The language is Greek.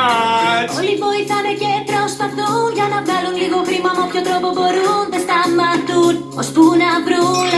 much. Όλοι βοηθάνε και προσπαθούν για να βγάλουν λίγο χρήμα με όποιο τρόπο μπορούν Δεν σταματούν ώσπου να βρουν